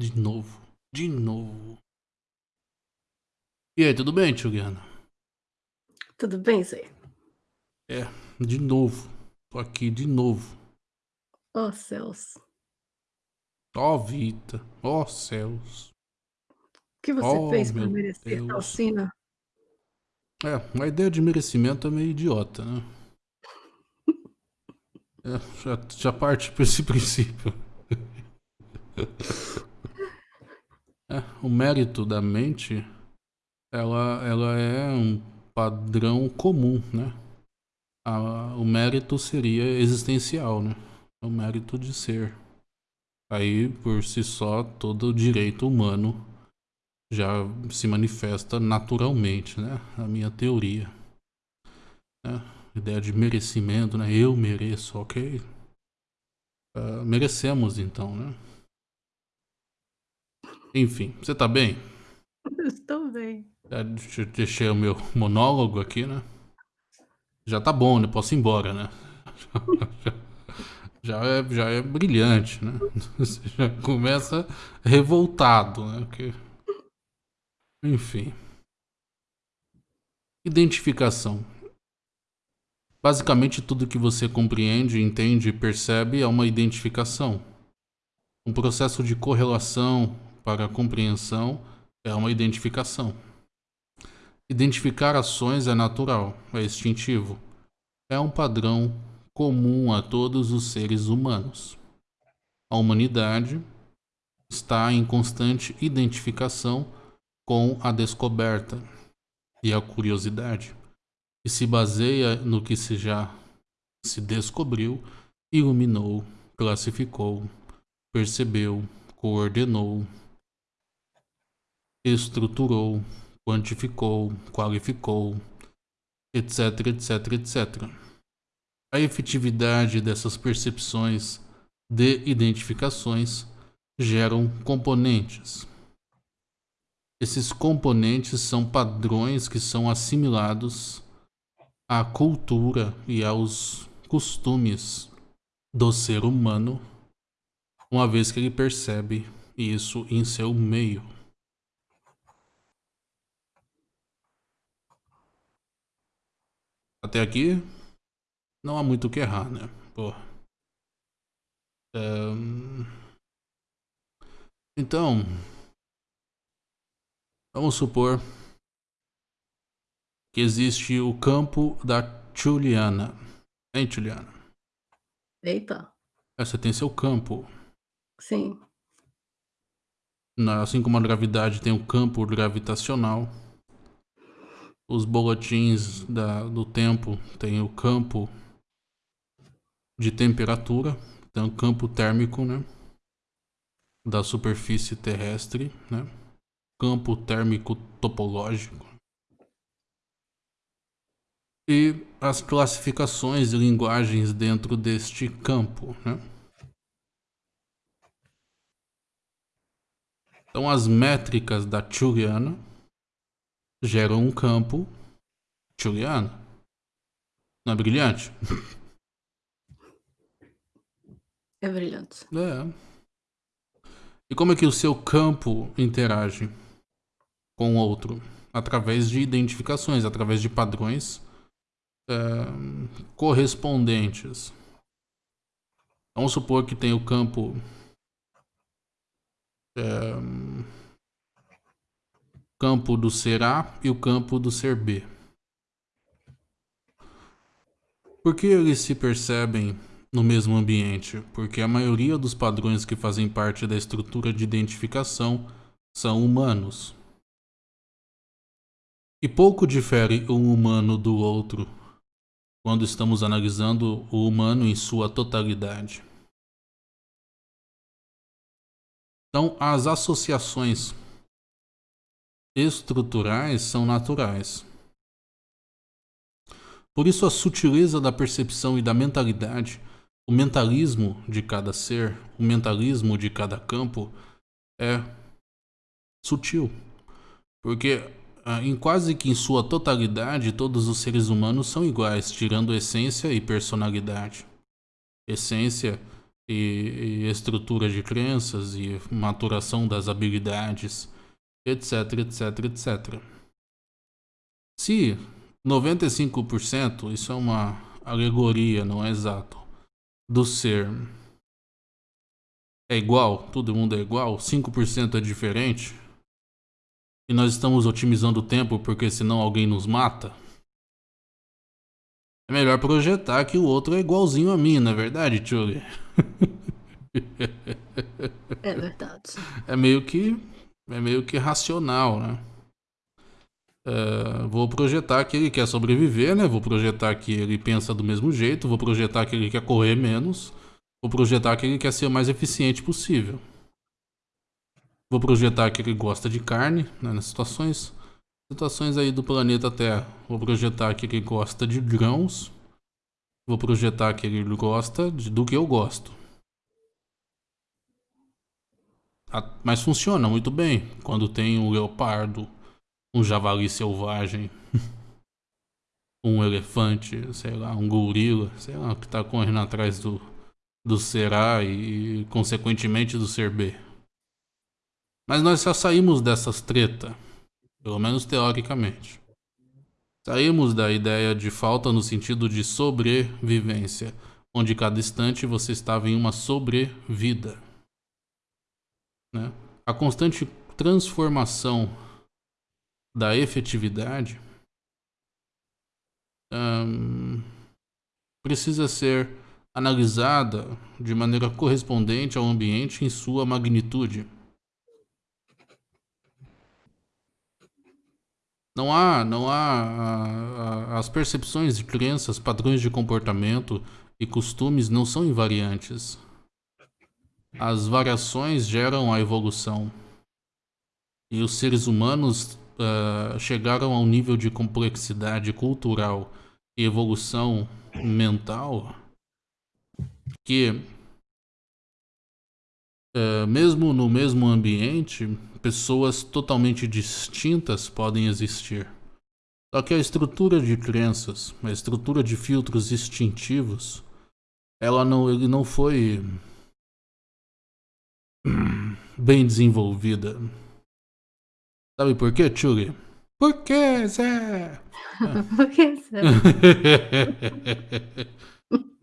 De novo. De novo. E aí, tudo bem, Juliana? Tudo bem, Zé? É, de novo. Tô aqui de novo. Oh, céus. Ó oh, Vita. Ó oh, céus. O que você oh, fez para merecer Deus. tal sina? É, a ideia de merecimento é meio idiota, né? é, já, já parte por esse princípio. É, o mérito da mente, ela, ela é um padrão comum, né? A, o mérito seria existencial, né? O mérito de ser. Aí, por si só, todo direito humano já se manifesta naturalmente, né? A minha teoria. Né? Ideia de merecimento, né? Eu mereço, ok? Uh, merecemos, então, né? Enfim, você tá bem? Estou bem. Já deixei o meu monólogo aqui, né? Já tá bom, né? Posso ir embora, né? já, é, já é brilhante, né? Você já começa revoltado, né? Porque... Enfim. Identificação. Basicamente tudo que você compreende, entende e percebe é uma identificação. Um processo de correlação para a compreensão é uma identificação. Identificar ações é natural, é instintivo. É um padrão comum a todos os seres humanos. A humanidade está em constante identificação com a descoberta e a curiosidade, e se baseia no que se já se descobriu, iluminou, classificou, percebeu, coordenou, estruturou, quantificou, qualificou, etc, etc, etc. A efetividade dessas percepções de identificações geram componentes. Esses componentes são padrões que são assimilados à cultura e aos costumes do ser humano, uma vez que ele percebe isso em seu meio. Até aqui, não há muito o que errar, né? Pô. Um... Então, vamos supor que existe o campo da Juliana. Hein, Juliana? Eita. É, você tem seu campo. Sim. Assim como a gravidade tem o campo gravitacional, os boletins da, do tempo tem o campo de temperatura, tem o campo térmico, né? Da superfície terrestre, né? Campo térmico topológico. E as classificações e linguagens dentro deste campo, né? Então as métricas da Juliana geram um campo juliano. Não é brilhante? É brilhante. É. E como é que o seu campo interage com o outro? Através de identificações, através de padrões é, correspondentes. Vamos supor que tem o campo é, campo do ser A e o campo do ser B. Por que eles se percebem no mesmo ambiente? Porque a maioria dos padrões que fazem parte da estrutura de identificação são humanos. E pouco difere um humano do outro quando estamos analisando o humano em sua totalidade. Então, as associações estruturais são naturais. Por isso, a sutileza da percepção e da mentalidade, o mentalismo de cada ser, o mentalismo de cada campo é sutil. Porque ah, em quase que em sua totalidade, todos os seres humanos são iguais, tirando essência e personalidade. Essência e, e estrutura de crenças e maturação das habilidades, etc, etc, etc. Se 95%, isso é uma alegoria, não é exato, do ser é igual, todo mundo é igual, 5% é diferente, e nós estamos otimizando o tempo porque senão alguém nos mata, é melhor projetar que o outro é igualzinho a mim, não é verdade, Tchuli? É verdade. É meio que, é meio que racional, né? Uh, vou projetar que ele quer sobreviver, né? Vou projetar que ele pensa do mesmo jeito, vou projetar que ele quer correr menos, vou projetar que ele quer ser o mais eficiente possível. Vou projetar que ele gosta de carne, né? Nas situações situações aí do planeta Terra. Vou projetar que ele gosta de grãos. Vou projetar que ele gosta de, do que eu gosto. Mas funciona muito bem quando tem um leopardo, um javali selvagem, um elefante, sei lá, um gorila, sei lá, que está correndo atrás do, do ser A e, consequentemente, do ser B. Mas nós já saímos dessas tretas pelo menos teoricamente. Saímos da ideia de falta no sentido de sobrevivência, onde cada instante você estava em uma sobrevida. Né? A constante transformação da efetividade precisa ser analisada de maneira correspondente ao ambiente em sua magnitude. Não há, não há as percepções de crenças, padrões de comportamento e costumes não são invariantes. As variações geram a evolução. E os seres humanos uh, chegaram a um nível de complexidade cultural e evolução mental que, uh, mesmo no mesmo ambiente, pessoas totalmente distintas podem existir. Só que a estrutura de crenças, a estrutura de filtros instintivos, ela não, ele não foi bem desenvolvida. Sabe por quê, Chuli? Por quê, Zé? por que, Zé?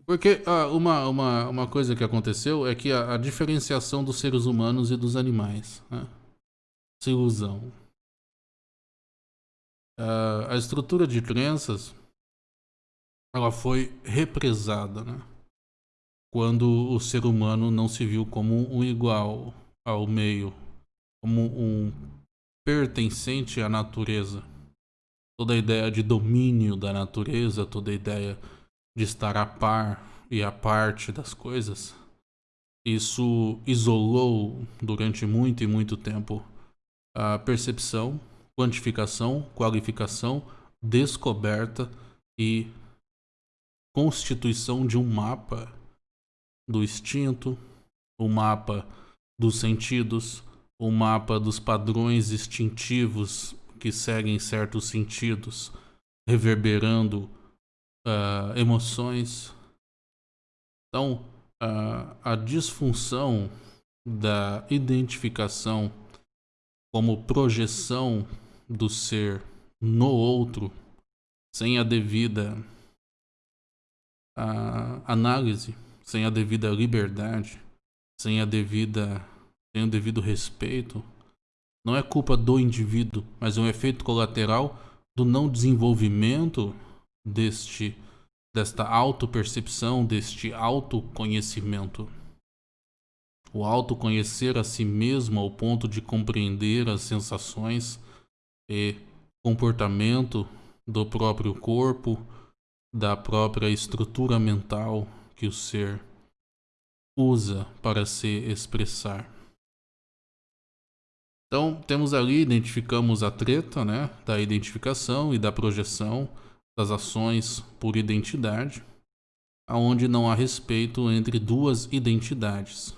Porque ah, uma, uma, uma coisa que aconteceu é que a, a diferenciação dos seres humanos e dos animais. Né? essa ilusão. Uh, a estrutura de crenças ela foi represada, né? Quando o ser humano não se viu como um igual ao meio, como um pertencente à natureza. Toda a ideia de domínio da natureza, toda a ideia de estar a par e a parte das coisas, isso isolou durante muito e muito tempo a percepção, quantificação, qualificação, descoberta e constituição de um mapa do instinto, o mapa dos sentidos, o mapa dos padrões instintivos que seguem certos sentidos, reverberando uh, emoções. Então, uh, a disfunção da identificação como projeção do ser no outro, sem a devida a análise, sem a devida liberdade, sem a devida sem o devido respeito, não é culpa do indivíduo, mas é um efeito colateral do não desenvolvimento deste desta autopercepção, deste autoconhecimento. O autoconhecer a si mesmo ao ponto de compreender as sensações e comportamento do próprio corpo, da própria estrutura mental que o ser usa para se expressar. Então, temos ali, identificamos a treta, né, da identificação e da projeção das ações por identidade, aonde não há respeito entre duas identidades,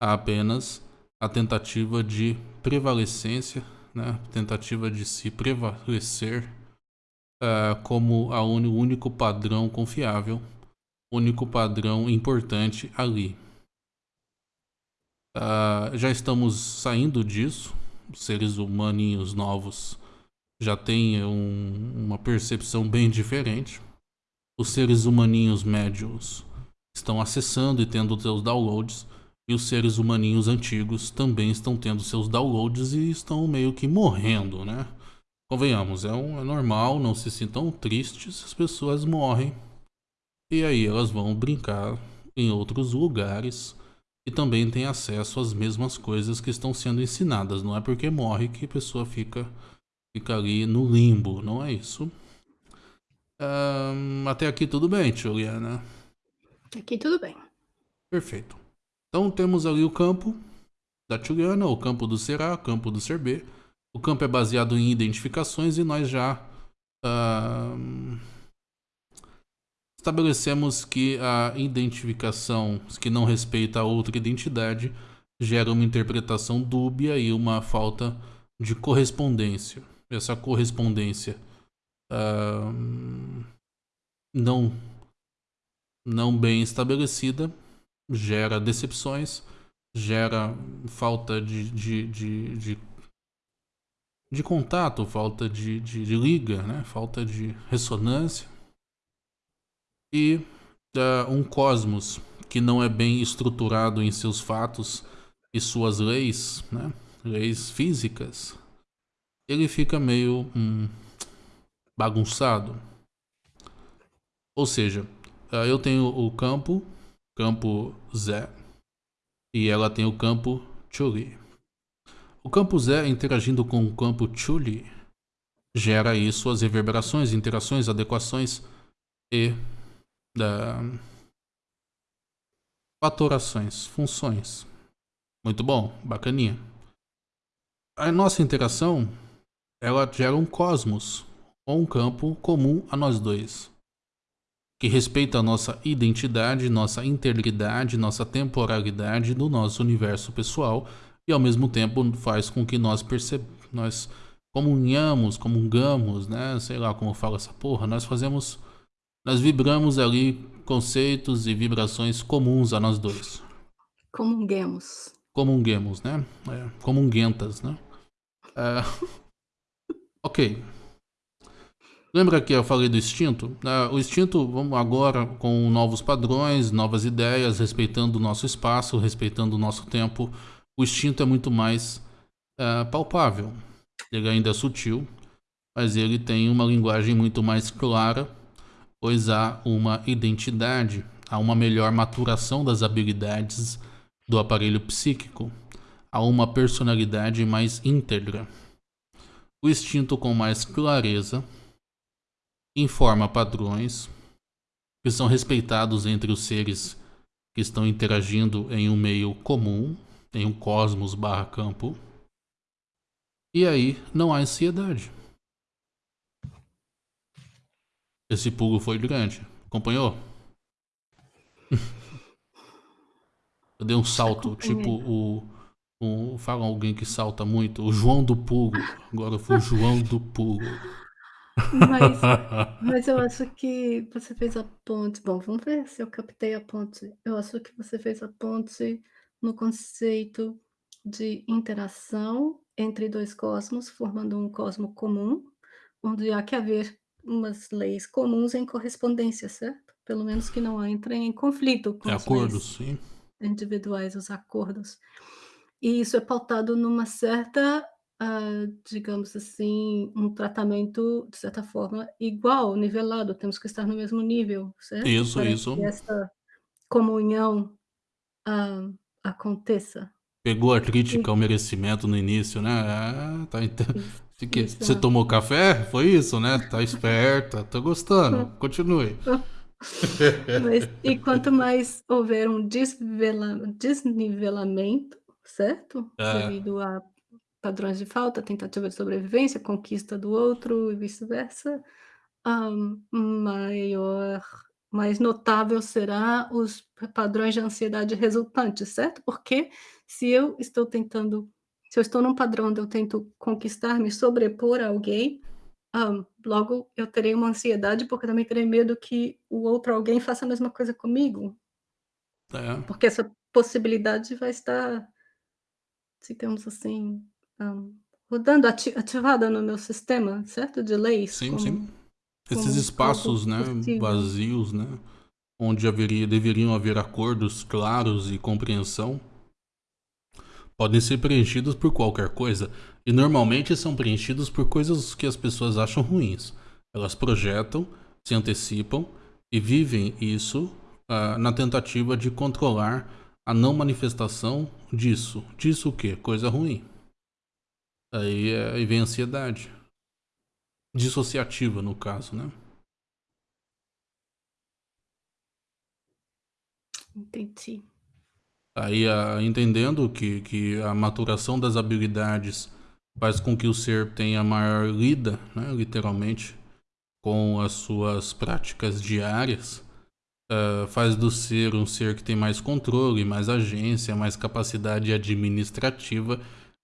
há apenas a tentativa de prevalecência, né? tentativa de se prevalecer uh, como a o único padrão confiável, único padrão importante ali. Uh, já estamos saindo disso. Os seres humaninhos novos já têm um, uma percepção bem diferente. Os seres humaninhos médios estão acessando e tendo seus downloads. E os seres humaninhos antigos também estão tendo seus downloads e estão meio que morrendo, né? Convenhamos, é, um, é normal, não se sintam tristes, as pessoas morrem. E aí elas vão brincar em outros lugares e também têm acesso às mesmas coisas que estão sendo ensinadas. Não é porque morre que a pessoa fica, fica ali no limbo, não é isso. Um, até aqui tudo bem, Juliana? Aqui tudo bem. Perfeito. Então temos ali o campo da Juliana, o campo do Será, o campo do Ser B. O campo é baseado em identificações e nós já uh, estabelecemos que a identificação que não respeita a outra identidade gera uma interpretação dúbia e uma falta de correspondência. Essa correspondência uh, não, não bem estabelecida gera decepções, gera falta de, de, de, de, de contato, falta de, de, de, liga, né? falta de ressonância. E uh, um cosmos que não é bem estruturado em seus fatos e suas leis, né? leis físicas, ele fica meio hum, bagunçado. Ou seja, uh, eu tenho o campo campo Z e ela tem o campo Chuli. O campo Z interagindo com o campo Chuli gera aí suas reverberações, interações, adequações e da fatorações, funções. Muito bom, bacaninha. A nossa interação ela gera um cosmos ou um campo comum a nós dois que respeita a nossa identidade, nossa integridade, nossa temporalidade do nosso universo pessoal e ao mesmo tempo faz com que nós percebamos, nós comunhamos, comungamos, né? Sei lá como fala essa porra, nós fazemos, nós vibramos ali conceitos e vibrações comuns a nós dois. Comunguemos. Comunguemos, né? É, comunguentas, né? É... ok. Lembra que eu falei do instinto? Uh, o instinto, vamos agora com novos padrões, novas ideias, respeitando o nosso espaço, respeitando o nosso tempo. O instinto é muito mais uh, palpável. Ele ainda é sutil, mas ele tem uma linguagem muito mais clara, pois há uma identidade, há uma melhor maturação das habilidades do aparelho psíquico, há uma personalidade mais íntegra. O instinto com mais clareza informa padrões que são respeitados entre os seres que estão interagindo em um meio comum, em um cosmos barra campo. E aí não há ansiedade. Esse pulo foi grande. Acompanhou? Eu dei um salto, tipo o, o. Fala alguém que salta muito. O João do Pulo. Agora foi o João do Pulo. Mas, mas eu acho que você fez a ponte. Bom, vamos ver se eu captei a ponte. Eu acho que você fez a ponte no conceito de interação entre dois cosmos, formando um cosmo comum, onde há que haver umas leis comuns em correspondência, certo? Pelo menos que não entrem em conflito com acordos, sim. individuais, os acordos. E isso é pautado numa certa uh, digamos assim, um tratamento, de certa forma, igual, nivelado, temos que estar no mesmo nível, certo? Isso, Para isso. que essa comunhão uh, aconteça. Pegou a crítica ao merecimento no início, né? Ah, tá Você tomou café? Foi isso, né? Tá esperta, tô gostando. Continue. Mas, e quanto mais houver um desvela... desnivelamento, certo? É. Devido a padrões de falta, tentativa de sobrevivência, conquista do outro e vice-versa, um, maior, mais notável será os padrões de ansiedade resultantes, certo? Porque se eu estou tentando, se eu estou num padrão onde eu tento conquistar, me sobrepor a alguém, um, logo eu terei uma ansiedade porque também terei medo que o outro alguém faça a mesma coisa comigo. É. Porque essa possibilidade vai estar digamos assim, hã, rodando ati ativada no meu sistema, certo? De leis Sim, como sim. Esses espaços, né, possível. vazios, né, onde haveria deveriam haver acordos claros e compreensão podem ser preenchidos por qualquer coisa, e normalmente são preenchidos por coisas que as pessoas acham ruins. Elas projetam, se antecipam e vivem isso uh, na tentativa de controlar a não manifestação disso. Disso o quê? Coisa ruim. Aí, aí vem a ansiedade. Dissociativa, no caso, né? Entendi. Aí, uh, entendendo que, que a maturação das habilidades faz com que o ser tenha maior lida, né, literalmente, com as suas práticas diárias, uh, faz do ser um ser que tem mais controle, mais agência, mais capacidade administrativa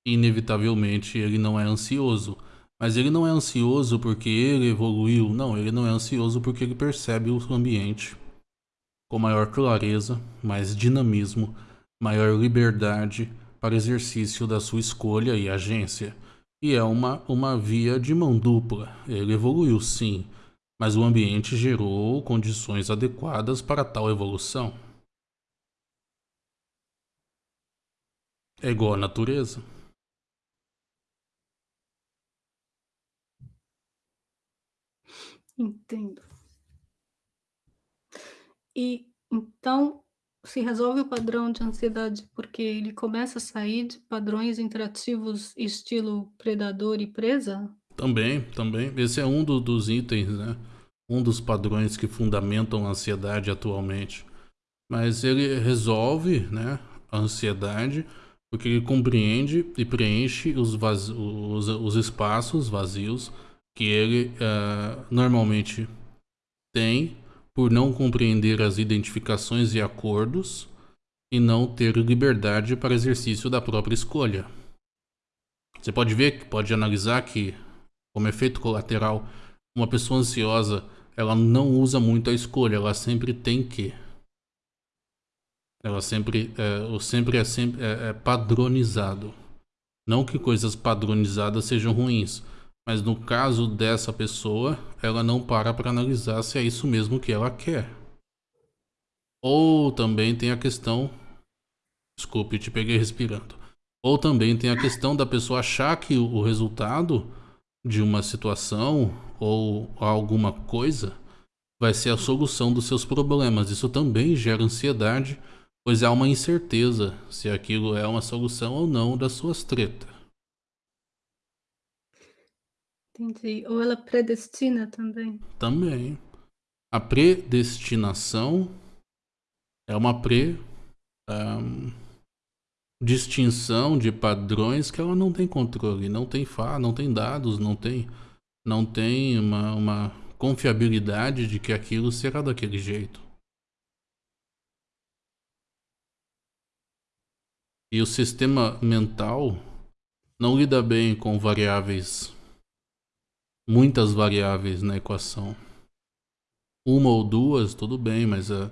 e, inevitavelmente, ele não é ansioso. Mas ele não é ansioso porque ele evoluiu, não, ele não é ansioso porque ele percebe o ambiente com maior clareza, mais dinamismo, maior liberdade para exercício da sua escolha e agência. E é uma, uma via de mão dupla. Ele evoluiu sim, mas o ambiente gerou condições adequadas para tal evolução. É igual à natureza. Entendo. E então se resolve o padrão de ansiedade porque ele começa a sair de padrões interativos estilo predador e presa? Também, também. Esse é um do, dos itens, né? Um dos padrões que fundamentam a ansiedade atualmente. Mas ele resolve, né, a ansiedade porque ele compreende e preenche os, vaz... os, os espaços vazios que ele uh, normalmente tem por não compreender as identificações e acordos e não ter liberdade para exercício da própria escolha. Você pode ver, pode analisar que, como efeito colateral, uma pessoa ansiosa ela não usa muito a escolha, ela sempre tem que. Ela sempre, é, o sempre é, sempre é, é padronizado. Não que coisas padronizadas sejam ruins, mas no caso dessa pessoa, ela não para para analisar se é isso mesmo que ela quer. Ou também tem a questão. Desculpe, te peguei respirando. Ou também tem a questão da pessoa achar que o resultado de uma situação ou alguma coisa vai ser a solução dos seus problemas. Isso também gera ansiedade, pois há uma incerteza se aquilo é uma solução ou não das suas tretas. Entendi. Ou ela predestina também. Também. A predestinação é uma pre um, distinção de padrões que ela não tem controle, não tem fa, não tem dados, não tem não tem uma, uma confiabilidade de que aquilo será daquele jeito. E o sistema mental não lida bem com variáveis muitas variáveis na equação. Uma ou duas, tudo bem, mas é,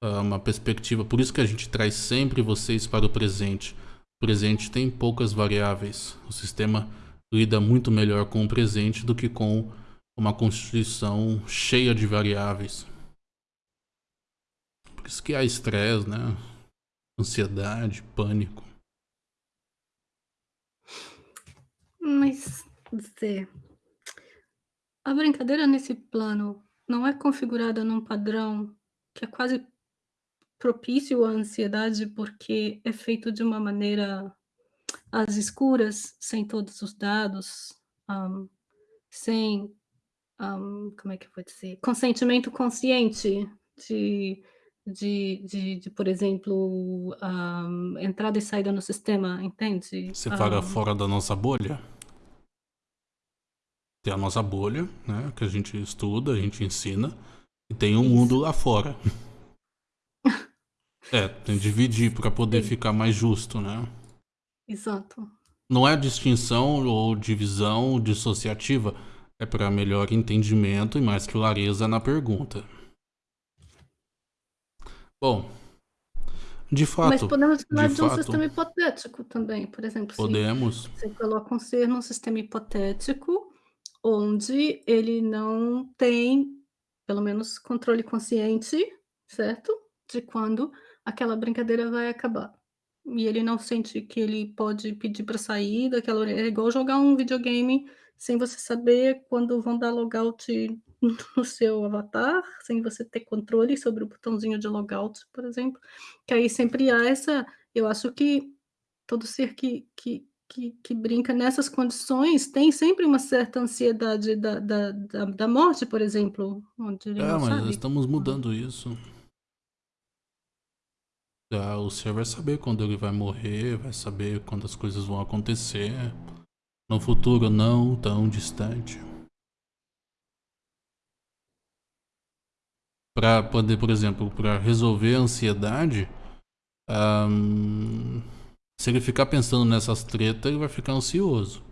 é uma perspectiva. Por isso que a gente traz sempre vocês para o presente. O presente tem poucas variáveis. O sistema lida muito melhor com o presente do que com uma constituição cheia de variáveis. Por isso que há estresse, né? Ansiedade, pânico. Mas, Zé, a brincadeira nesse plano não é configurada num padrão que é quase propício à ansiedade, porque é feito de uma maneira às escuras, sem todos os dados, um, sem, um, como é que eu vou dizer, consentimento consciente de, de, de, de por exemplo, um, entrada e saída no sistema, entende? Você fala fora da nossa bolha? Tem a nossa bolha, né? Que a gente estuda, a gente ensina. E tem um Isso. mundo lá fora. é, tem que dividir para poder Sim. ficar mais justo, né? Exato. Não é distinção ou divisão dissociativa, é para melhor entendimento e mais clareza na pergunta. Bom, De fato. Mas podemos falar de, de um fato. sistema hipotético também, por exemplo, Podemos. você coloca um ser num sistema hipotético, onde ele não tem, pelo menos controle consciente, certo? De quando aquela brincadeira vai acabar. E ele não sente que ele pode pedir para sair daquela é igual jogar um videogame sem você saber quando vão dar logout no seu avatar, sem você ter controle sobre o botãozinho de logout, por exemplo, que aí sempre há essa eu acho que todo ser que que que que brinca nessas condições tem sempre uma certa ansiedade da da da da morte, por exemplo, onde ele É, não mas sabe estamos quando. mudando isso. Ah, o ser vai saber quando ele vai morrer, vai saber quando as coisas vão acontecer. No futuro não tão distante. Para poder, por exemplo, para resolver a ansiedade, um, se ele ficar pensando nessas tretas, ele vai ficar ansioso.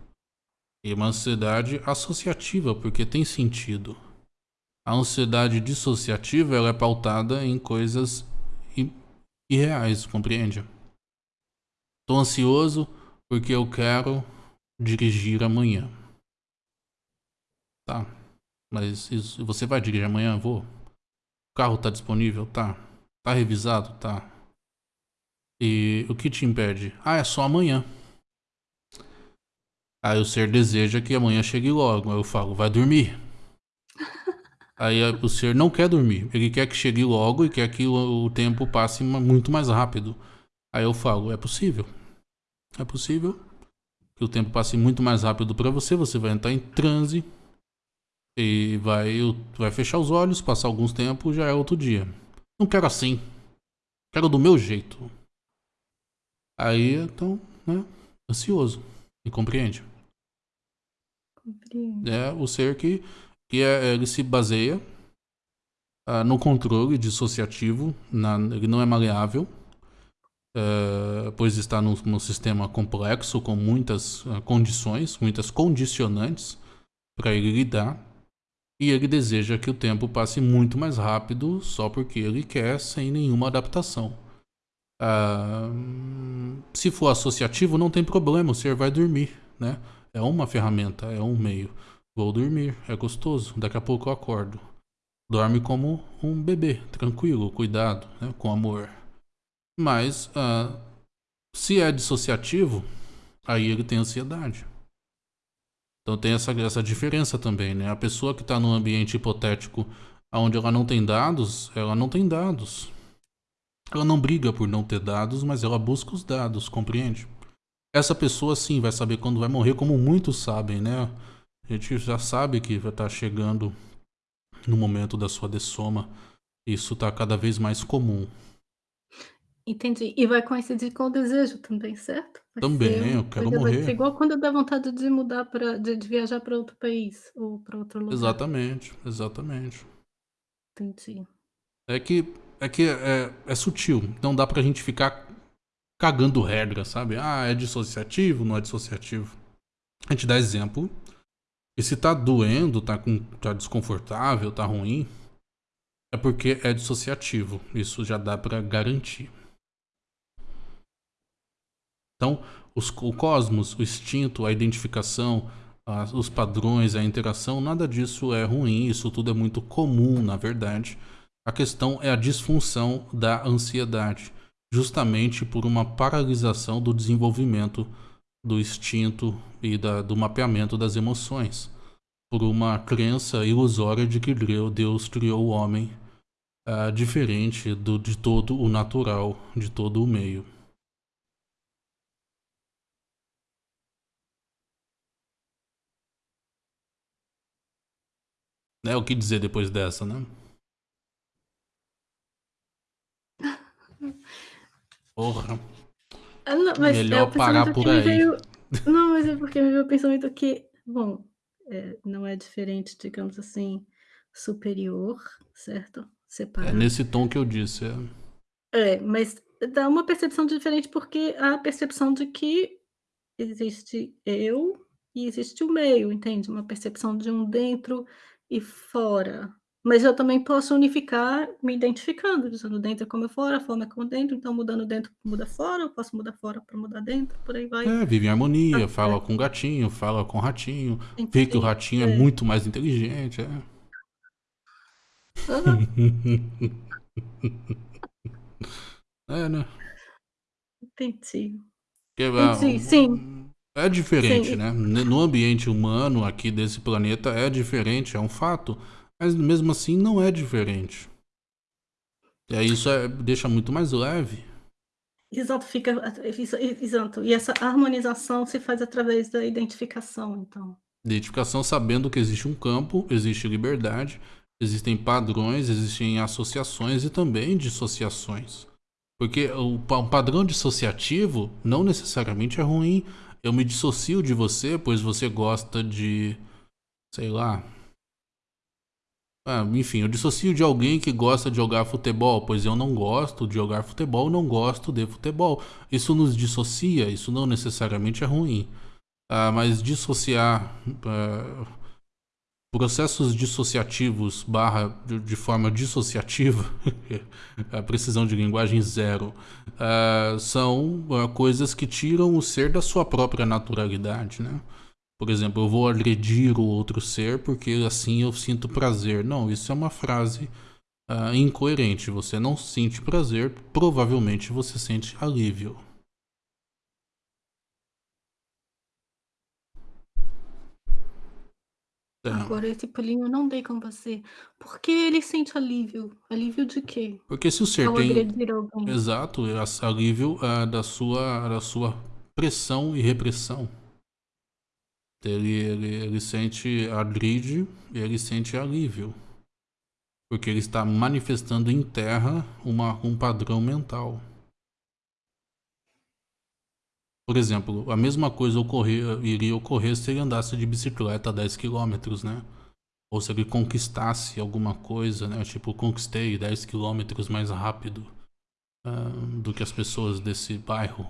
E uma ansiedade associativa, porque tem sentido. A ansiedade dissociativa ela é pautada em coisas irreais, compreende? Tô ansioso porque eu quero dirigir amanhã. Tá. Mas isso, você vai dirigir amanhã? Vou. O carro tá disponível? Tá. Tá revisado? Tá. E o que te impede? Ah, é só amanhã. Aí o ser deseja que amanhã chegue logo. Aí eu falo, vai dormir. Aí o ser não quer dormir. Ele quer que chegue logo e quer que o, o tempo passe muito mais rápido. Aí eu falo, é possível. É possível que o tempo passe muito mais rápido para você. Você vai entrar em transe e vai, vai fechar os olhos, passar alguns tempos, já é outro dia. Não quero assim. Quero do meu jeito. Aí, então, né? Ansioso. Me compreende? Compreendo. É o ser que que é, ele se baseia uh, no controle dissociativo, na, ele não é maleável, uh, pois está num, num, sistema complexo com muitas uh, condições, muitas condicionantes para ele lidar, e ele deseja que o tempo passe muito mais rápido só porque ele quer, sem nenhuma adaptação. Se for associativo, não tem problema, o ser vai dormir, né? É uma ferramenta, é um meio. Vou dormir, é gostoso. Daqui a pouco eu acordo. Dorme como um bebê, tranquilo, cuidado, né, com amor. Mas uh, se é dissociativo, aí ele tem ansiedade. Então tem essa, essa diferença também, né? A pessoa que está num ambiente hipotético onde ela não tem dados, ela não tem dados. Ela não briga por não ter dados, mas ela busca os dados, compreende? Essa pessoa sim vai saber quando vai morrer, como muitos sabem, né? A gente já sabe que vai estar chegando no momento da sua dessoma. Isso está cada vez mais comum. Entendi. E vai coincidir com o desejo também, certo? Vai também, eu quero morrer. morrer. Vai ser igual quando dá vontade de mudar para de, de, viajar para outro país ou para outro lugar. Exatamente, exatamente. Entendi. É que é que é, é sutil. Não dá pra gente ficar cagando regra, sabe? Ah, é dissociativo, não é dissociativo. A gente dá exemplo e se tá doendo, tá, com, tá desconfortável, tá ruim, é porque é dissociativo. Isso já dá para garantir. Então, os, o cosmos, o instinto, a identificação, as, os padrões, a interação, nada disso é ruim, isso tudo é muito comum, na verdade. A questão é a disfunção da ansiedade, justamente por uma paralisação do desenvolvimento do instinto e da, do mapeamento das emoções, por uma crença ilusória de que Deus criou o homem uh, diferente do, de todo o natural, de todo o meio. É o que dizer depois dessa, né? Porra. Ah, não, mas Melhor é parar por aí. Veio... Não, mas é porque me veio o pensamento que, bom, é, não é diferente, digamos assim, superior, certo? É Separado. nesse tom que eu disse. É. é, mas dá uma percepção diferente porque há a percepção de que existe eu e existe o meio, entende? Uma percepção de um dentro e fora, Mas eu também posso unificar me identificando, dizendo dentro é como é fora, fora é como dentro, então mudando dentro muda fora, eu posso mudar fora para mudar dentro, por aí vai. É, vive em harmonia, fala com o gatinho, fala com o ratinho, vê que o ratinho é. é muito mais inteligente, é. é, né? Entendi. Que, Entendi, sim. É diferente, sim. né? No ambiente humano aqui desse planeta é diferente, é um fato. Mas mesmo assim não é diferente. E aí isso é, deixa muito mais leve. Exato, fica. Exato. E essa harmonização se faz através da identificação, então. Identificação sabendo que existe um campo, existe liberdade, existem padrões, existem associações e também dissociações. Porque o padrão dissociativo não necessariamente é ruim. Eu me dissocio de você, pois você gosta de, sei lá, ah, enfim, eu dissocio de alguém que gosta de jogar futebol, pois eu não gosto de jogar futebol, não gosto de futebol. Isso nos dissocia, isso não necessariamente é ruim. Ah, mas dissociar ah, processos dissociativos barra de, de forma dissociativa, a precisão de linguagem zero, ah, são ah, coisas que tiram o ser da sua própria naturalidade, né? Por exemplo, eu vou agredir o outro ser porque assim eu sinto prazer. Não, isso é uma frase uh, incoerente. Você não sente prazer, provavelmente você sente alívio. É. Agora esse pulinho eu não dei com você. Por que ele sente alívio? Alívio de quê? Porque se o ser Ao tem. Exato, alívio uh, da, sua, da sua pressão e repressão. Ele, ele, ele sente agride e ele sente alívio. Porque ele está manifestando em terra uma, um padrão mental. Por exemplo, a mesma coisa ocorrer, iria ocorrer se ele andasse de bicicleta a 10 km, né? Ou se ele conquistasse alguma coisa, né? Tipo, conquistei 10 km mais rápido uh, do que as pessoas desse bairro.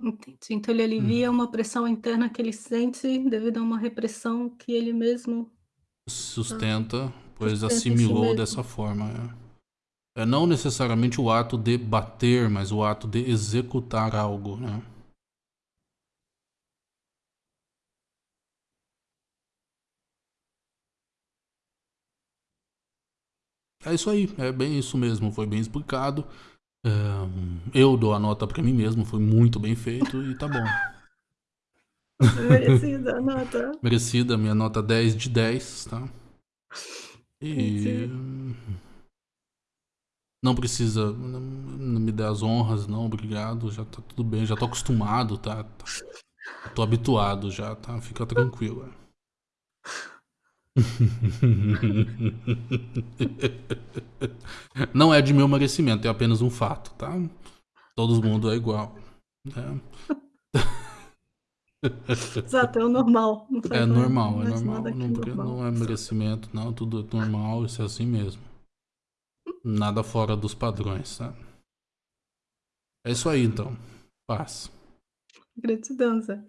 Entendi. Então ele alivia uma pressão interna que ele sente devido a uma repressão que ele mesmo Sustenta, pois Sustenta si assimilou dessa forma. É. é não necessariamente o ato de bater, mas o ato de executar algo, né? É isso aí, é bem isso mesmo, foi bem explicado eu dou a nota pra mim mesmo, foi muito bem feito e tá bom. Merecida a nota. Merecida, minha nota 10 de 10, tá? E. Não precisa não, não me dê as honras, não, obrigado. Já tá tudo bem, já tô acostumado, tá? tá tô habituado já, tá? Fica tranquilo. Não é de meu merecimento, é apenas um fato, tá? Todo mundo é igual. Né? Exato, é o normal. é normal, é normal. Não, normal. não é merecimento, não. Tudo é normal, isso é assim mesmo. Nada fora dos padrões, tá? É isso aí então. Paz. Gratidão, Zé.